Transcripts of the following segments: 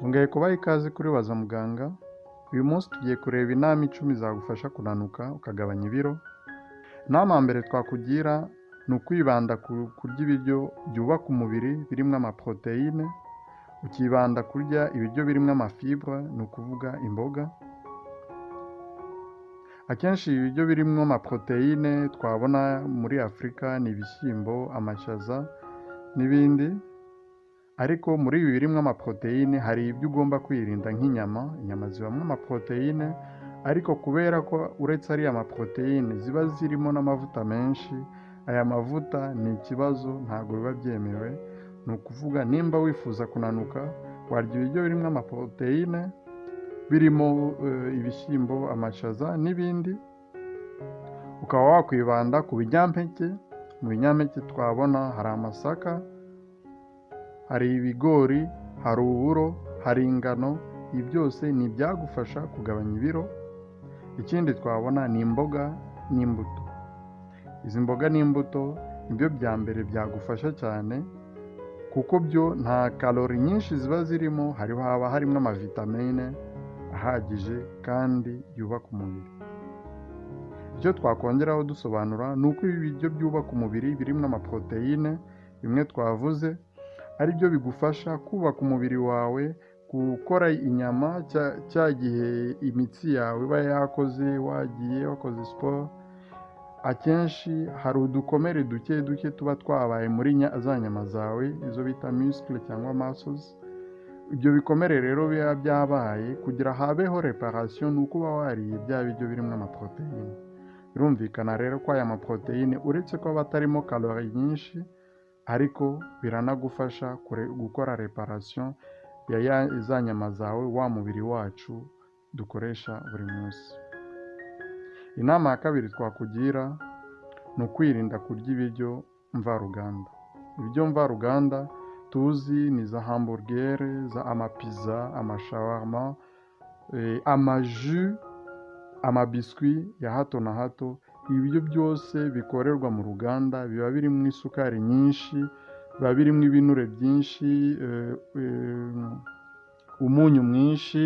Twongeye kubaha ikaze kuri Baza Muganga, uyu munsi tugiye kureba inama icumi zagufasha kunanuka ukagabanya ibiro. Inama ya mbere twakugira ni ukwibanda ku kurya ibiryo byubaka umubiri birimo amaporoteyine, ukibanda kurya ibiryo birimo amafibure ni ukuvuga imboga. Akenshi ibiryo birimo amaporoteyine twabona muri Afurika ni ibishyimbo, amashaza n'ibindi, ariko muri ibi birimo amaporoteyine hari ibyo ugomba kwirinda nk'inyama, inyama zibamo amaporoteyine, ariko kubera ko uretse ariya maporoteyine ziba zirimo n'amavuta menshi, aya mavuta ni ikibazo ntabwo biba byemewe, ni ukuvuga nimba wifuza kunanuka warya ibiryo birimo amaporoteyine, birimo ibishyimbo, amashaza n'ibindi, ukaba wakwibanda ku binyampeke, mu binyampeke twabona hari amasaka, hari ibigori, hari uburo, hari ingano, ibi byose ni ibyagufasha kugabanya ibiro. Ikindi twabona ni imboga n'imbuto. Izi mboga n'imbuto ni byo bya mbere byagufasha cyane, kuko byo nta karori nyinshi ziba zirimo, haba harimo amavitamine ahagije kandi yubaka umubiri. Icyo twakongeraho dusobanura ni uko ibi biryo byubaka umubiri birimo amaporoteyine, bimwe twavuze, ari byo bigufasha kubaka umubiri wawe, gukora inyama cya gihe imitsi yawe iba yakoze, wagiye wakoze siporo, akenshi hari udukomere duke duke tuba twabaye muri za nyama zawe, izo bita misikile cyangwa masozi, ibyo bikomere rero biba byabaye kugira habeho reparasiyo ni uko uba wariye bya biryo birimo amaporoteyine. Birumvikana rero ko aya maporoteyine uretse ko aba atarimo karori nyinshi, ariko biranagufasha gukora reparasiyo ya za nyama zawe, wa mubiri wacu dukoresha buri munsi. Inama ya kabiri twakugira ni ukwirinda kurya ibiryo mvaruganda. Ibiryo mvaruganda tuzi ni za hamburugere, amapiza, amashawarma, amaju, amabiswi ya hato na hato, ibiryo byose bikorerwa mu ruganda biba birimo isukari nyinshi, biba birimo ibinure byinshi, umunyu mwinshi,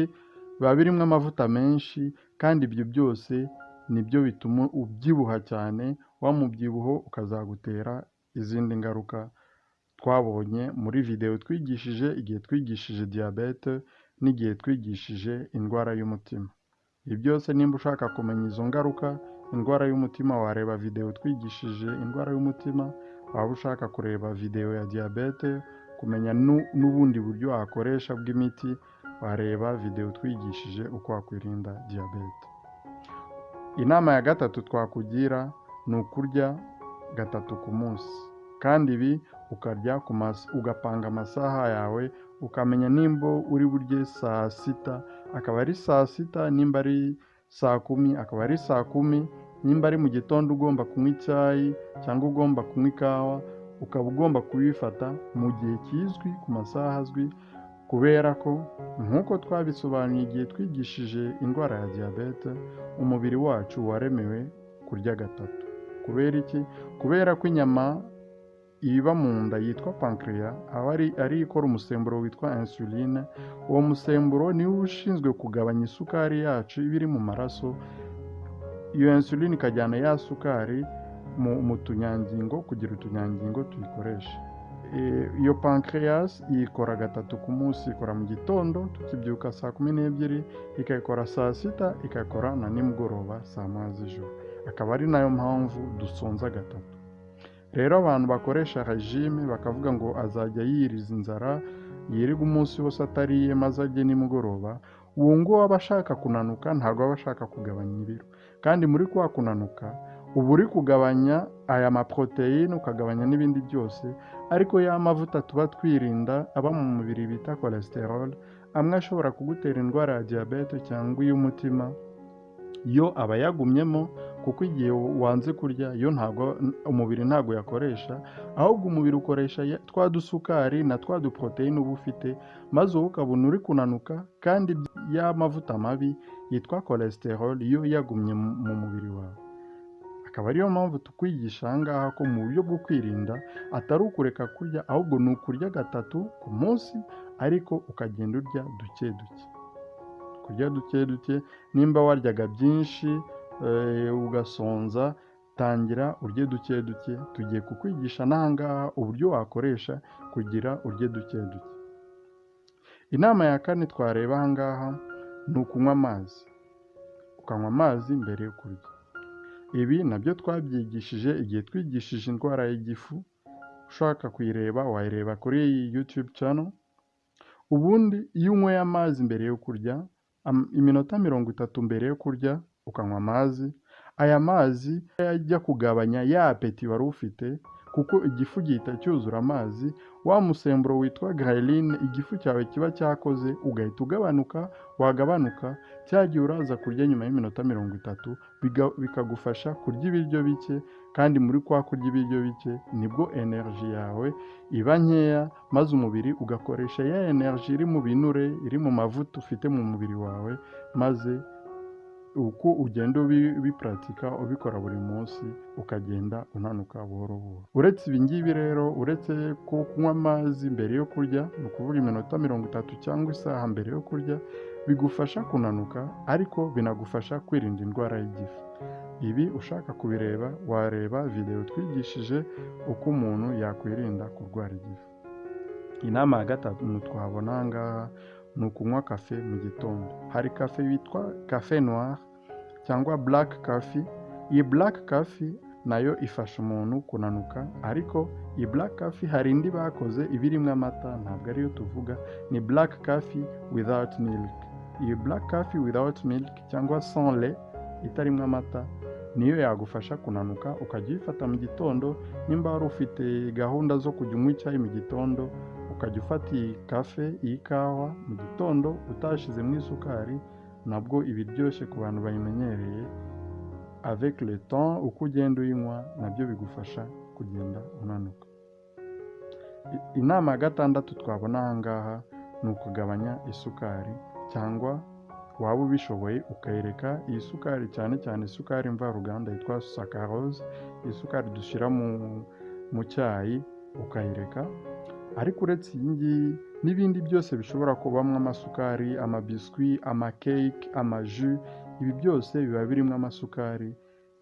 biba birimo amavuta menshi, kandi ibyo byose ni byo bituma ubyibuha cyane, wa mubyibuho ukazagutera izindi ngaruka twabonye muri videwo twigishije igihe twigishije diyabete n'igihe twigishije indwara y'umutima. Ibi byose nimba ushaka kumenya izo ngaruka, indwara y'umutima wareba videwo twigishije indwara y'umutima, waba ushaka kureba videwo ya diyabete, kumenya n'ubundi buryo wakoresha bw'imiti, wareba videwo twigishije uko wakwirinda diyabete. Inama ya gatatu twakugira ni ukurya gatatu ku munsi, kandi ibi ukarya ugapanga amasaha yawe, ukamenya nimba uri burye saa sita, akaba ari saa sita, nimba ari saa kumi akaba ari saa kumi, nimba ari mu gitondo ugomba kunywa icyayi cyangwa ugomba kunywa ikawa, ukaba ugomba kubifata mu gihe kizwi, ku masaha azwi, kubera ko nk'uko twabisobanuye igihe twigishije indwara ya diyabete, umubiri wacu waremewe kurya gatatu. Kubera iki? Kubera ko inyama iba mu nda yitwa pankreya, aba ari ikora umusemburo witwa insuline, uwo musemburo niwo ushinzwe kugabanya isukari yacu iba iri mu maraso, iyo insuline ikajyana ya sukari mu tunyangingo kugira utunyangingo tuyikoreshe. Iyo pankreas ikora gatatu ku munsi, ikora mu gitondo tukibyuka saa kumi n'ebyiri, ikayikora saa sita, ikayikora na nimugoroba saa moya z'ijoro. Akaba ari na yo mpamvu dusonza gatatu. Rero abantu bakoresha regime bakavuga ngo azajya yiriza inzara, yirirwe umunsi wose atariye maze arye nimugoroba, uwo nguwo aba ashaka kunanuka ntabwo aba ashaka kugabanya ibiro. Kandi muri kwa kunanuka uba uri kugabanya aya maporoteyine, ukagabanya n'ibindi byose, ariko ya mavuta tuba twirinda aba mu mubiri bita cholesterol, amwe ashobora kugutera indwara ya diyabete cyangwa iy'umutima, yo aba yagumyemo kuko igihe wanze kurya yo ntabwo umubiri ntabwo yakoresha, ahubwo umubiri ukoresha twa dusukari na twa duporoteyine uba ufite, maze wowe ukabona uri kunanuka kandi ya mavuta mabi yitwa cholesterol yo yagumye mu mubiri wawe. akaba ariyo mpamvu tukwigisha aha ngaha ko mu buryo bwo kwirinda atari ukureka kurya ahubwo ni ukurya gatatu ku munsi ariko ukagenda urya duke duke kurya duke duke nimba waryaga byinshi ugasonza tangira urye duke duke. Tugiye kukwigisha n'aha ngaha uburyo wakoresha kugira urye duke duke. Inama ya kane twareba aha ngaha ni ukunywa amazi. Ukanywa amazi mbere yo kurya. Ibi na byo twabyigishije igihe twigishije indwara y'igifu. Ushaka kuyireba wayireba kuri iyi YouTube channel. Ubundi iyo unyweye amazi mbere yo kurya iminota mirongo itatu mbere yo kurya ukanywa amazi aya mazi ajya kugabanya ya apeti wari ufite kuko igifu gihita cyuzura amazi wa musemburo witwa ghrelin igifu cyawe kiba cyakoze ugahita ugabanuka wagabanuka cya gihe uraza kurya nyuma y'iminota mirongo itatu bikagufasha kurya ibiryo bike kandi muri kwa kurya ibiryo bike ni bwo energy yawe iba nkeya maze umubiri ugakoresha ya energy iri mu binure iri mu mavuta ufite mu mubiri wawe maze uko ugenda ubi- ubipuratika ubikora buri munsi ukagenda unanuka buhoro buhoro. Uretse ibi ngibi rero uretse ko kunywa amazi mbere yo kurya ni ukuvuga iminota mirongo itatu cyangwa isaha mbere yo kurya bigufasha kunanuka ariko binagufasha kwirinda indwara y'igifu. Ibi ushaka kubireba wareba videwo twigishije uko umuntu yakwirinda kurwara igifu. Inama ya gatatu twabona aha ngaha ni ukunywa kafe mu gitondo hari kafe yitwa kafe noir. Cyangwa black coffee. Iyi black coffee na yo ifasha umuntu kunanuka. Ariko iyi black coffee hari indi bakoze iba irimo amata ntabwo ariyo tuvuga. Ni black coffee without milk. Iyi black coffee without milk cyangwa lait itarimo amata niyo yagufasha kunanuka. Ukajya uyifata mu gitondo nimba wari ufite gahunda zo kujya unywa icyayi mu gitondo ukajya ufata iyi kafe iyi kawa mu gitondo utashyizemo isukari nabwo iba iryoshye ku bantu bayimenyereye. Avec le temps uko ugenda uyinywa na byo bigufasha kugenda unanuka. Inama ya gatandatu twabona aha ngaha ni ukugabanya isukari cyangwa waba ubishoboye ukayireka iyi sukari cyane cyane isukari mvaruganda yitwa sakarose isukari dushyira mu cyayi ukayireka ariko uretse iyi ngiyi n'ibindi byose bishobora kubamo amasukari amabiswi amakeke amaju ibi byose biba birimo amasukari.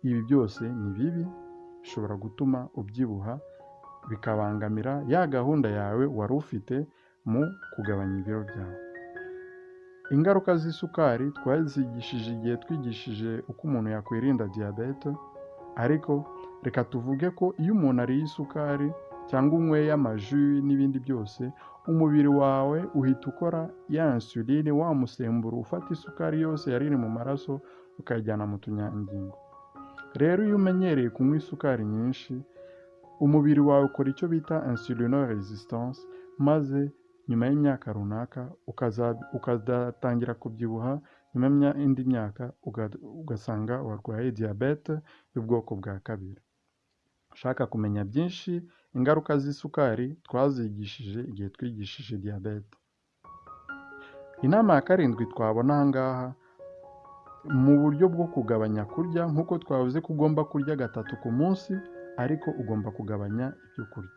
Ibi byose ni bibi bishobora gutuma ubyibuha bikabangamira ya gahunda yawe wari ufite mu kugabanya ibiro byawe. Ingaruka z'isukari twazigishije igihe twigishije uko umuntu yakwirinda diyabete ariko reka tuvuge ko iyo umuntu ariye isukari cyangwa unyweye amaju n'ibindi byose umubiri wawe uhita ukora. Ya insuline wa musemburo ufata isukari yose yari iri mu maraso ukayijyana mu tunyangingo. Rero iyo umenyereye kunywa isukari nyinshi umubiri wawe ukora icyo bita insulino resistance maze nyuma y'imyaka runaka ukaza- ukazatangira kubyibuha nyuma y'indi myaka uga- ugasanga warwaye diyabete y'ubwoko bwa kabiri. Ushaka kumenya byinshi ingaruka z'isukari twazigishije igihe twigishije diyabete inama ya karindwi twabona aha ngaha mu buryo bwo kugabanya kurya nk'uko twavuze ko ugomba kurya gatatu ku munsi ariko ugomba kugabanya ibyo kurya.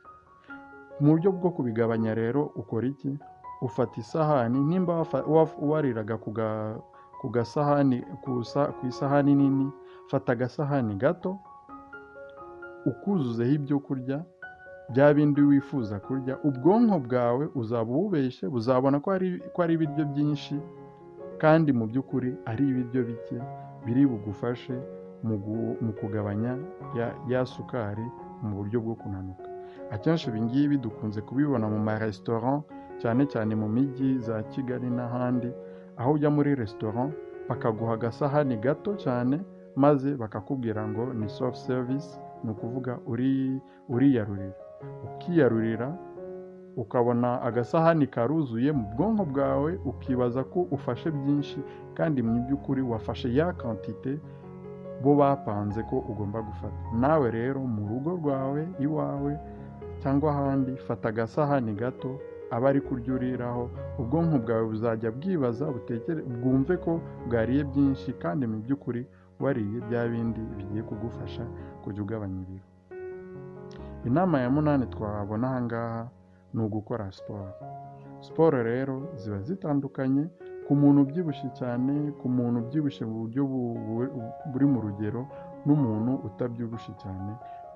Mu buryo bwo kubigabanya rero ukora iki? Ufata isahani nimba wariraga ku ga- ku gasahani ku sa- ku isahani nini fata agasahani gato ukuzuzeho ibyo kurya bya bindi wifuza kurya ubwonko bwawe uzaba ububeshye buzabona ko ari ibiryo byinshi kandi mu by'ukuri ari ibiryo bike biri bugufashe mu kugabanya ya, sukari mu buryo bwo kunanuka. Akenshi ibi ngibi dukunze kubibona mu maresitora cyane cyane mu mijyi za kigali n'ahandi aho ujya muri resitora bakaguha agasahani gato cyane maze bakakubwira ngo ni soft service ni ukuvuga uri uriyarurira. Ukiyarurira ukabona agasahani karuzuye mu bwonko bwawe ukibaza ko ufashe byinshi kandi mu by'ukuri wafashe ya kantite bo bapanze ko ugomba gufata. Nawe rero mu rugo rwawe iwawe cyangwa ahandi fata agasahani gato aba ari kurya uriraho. Ubwonko bwawe buzajya bwibaza bwumve ko bwariye byinshi kandi mu by'ukuri wariye bya bindi bigiye kugufasha kujya ugabanya ibiro. Inama ya munani twabona aha ngaha ni ugukora siporo. Siporo rero ziba zitandukanye ku muntu ubyibushye cyane ku muntu ubyibushye mu buryo bu- bu- buri mu rugero n'umuntu utabyibushye cyane.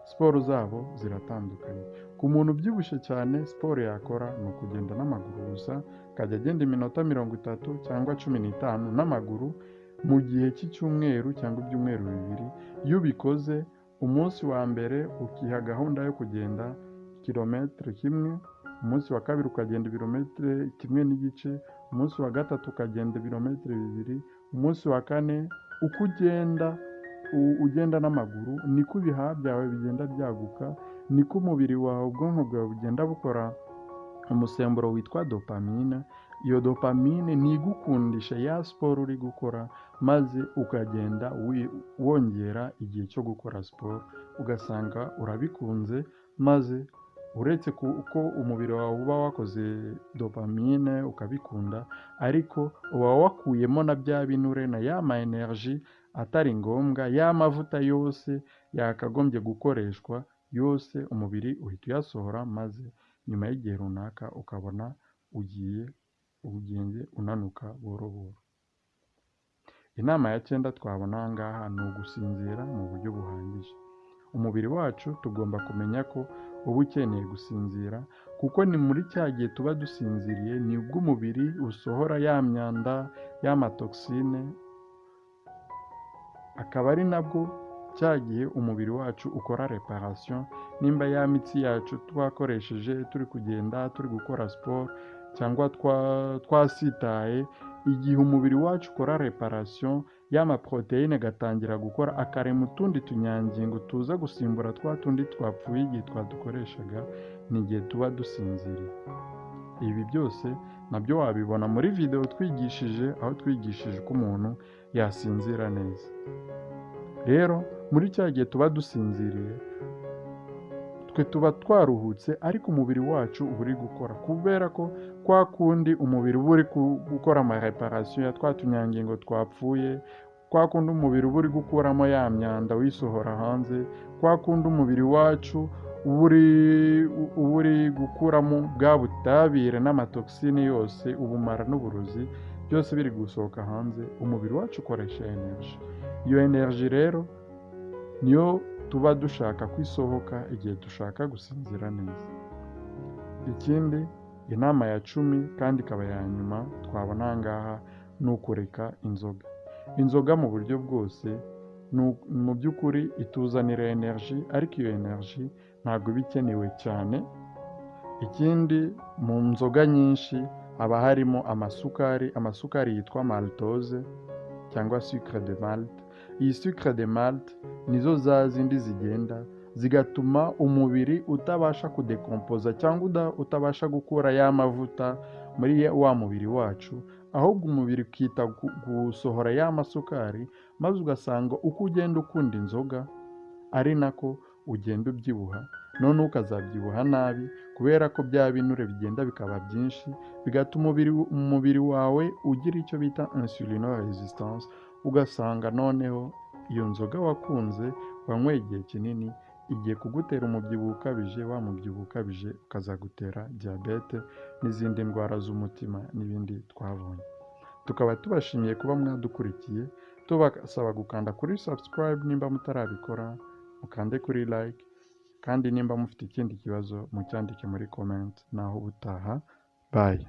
Siporo zabo ziratandukanye. Ku muntu ubyibushye cyane siporo yakora ni ukugenda n'amaguru gusa akajya agenda iminota mirongo itatu cyangwa cumi n'itanu n'amaguru mu gihe cy'icyumweru cyangwa ibyumweru bibiri iyo ubikoze umunsi wa mbere ukiha gahunda yo kugenda kilometero kimwe umunsi wa kabiri ukagenda ibirometero kimwe n'igice umunsi wa gatatu ukagenda ibirometero bibiri umunsi wa kane uko ugenda ugenda n'amaguru niko ibihaha byawe bigenda byaguka niko umubiri wawe ubwonko bwawe bugenda bukora umusemburo witwa dopamine iyo dopamine ntigukundisha ya siporo uri gukora maze ukagenda wongera igihe cyo gukora siporo ugasanga urabikunze maze uretse ko umubiri wawe uba wakoze dopamine ukabikunda ariko uba wakuyemo na bya binure na ya ma energy atari ngombwa ya mavuta yose yakagombye gukoreshwa yose umubiri uhita uyasohora maze nyuma y'igihe runaka ukabona ugiye ugende unanuka buhoro buhoro inama ya cyenda twabona aha ngaha ni ugusinzira mu buryo buhagije. Umubiri wacu tugomba kumenya ko uba ukeneye gusinzira kuko ni muri cya gihe tuba dusinziriye ni bwo umubiri usohora ya myanda y'amatoxine akaba ari nabwo cya gihe umubiri wacu ukora reparation. Nimba ya mitsi yacu twakoresheje turi kugenda turi gukora siporo cyangwa twa- twasitaye igihe umubiri wacu ukora reparation y'amaporoteyine agatangira gukora akarema utundi tunyangingo tuza gusimbura twa tundi twapfuye igihe twadukoreshaga ni igihe tuba dusinziriye. Ibi byose na byo wabibona muri videwo twigishije aho twigishije uko umuntu yasinzira neza. Rero muri cya gihe tuba dusinziriye twe tuba twaruhutse ariko umubiri wacu uba uri gukora kubera ko kwa kundi umubiri uba uri gukora amareparasiyo ya twa tunyangingo twapfuye kwa kundi umubiri uba uri gukuramo ya myanda wisohora hanze kwa kundi umubiri wacu uba uri gukuramo bwa butabire n'amatoxine yose ubumara n'uburozi byose biri gusohoka hanze umubiri wacu ukoresha energy. Iyo energy rero niyo tuba dushaka ko isohoka igihe dushaka gusinzira neza. Ikindi inama ya cumi kandi ikaba ya nyuma twabona aha ngaha ni ukureka inzoga. Inzoga mu buryo bwose mu by'ukuri ituzanira energy ariko iyo energy ntabwo iba ikenewe cyane. Ikindi mu nzoga nyinshi haba harimo amasukari amasukari yitwa maltose cyangwa sucre de malte iyi sucre de malte nizo za zindi zigenda zigatuma umubiri utabasha kudekompoza cyangwa utabasha gukura ya mavuta muri wa mubiri wacu ahubwo umubiri ukita gu- gusohora ya masukari maze ugasanga uko ugenda ukunda inzoga ari nako ugenda ubyibuha noneho ukazabyibuha nabi kubera ko bya binure bigenda bikaba byinshi bigatuma umubiri wawe ugira icyo bita insulino resistance ugasanga noneho iyo nzoga wakunze wanyweye igihe kinini igiye kugutera umubyibuho ukabije wa mubyibuho ukabije ukazagutera diyabete n'izindi ndwara z'umutima n'ibindi twabonye. Tukaba tubashimiye kuba mwadukurikiye tubasaba gukanda kuri subscribe nimba mutarabikora mukande kuri like kandi nimba mufite ikindi kibazo mucyandike muri comment. Naho ubutaha bye.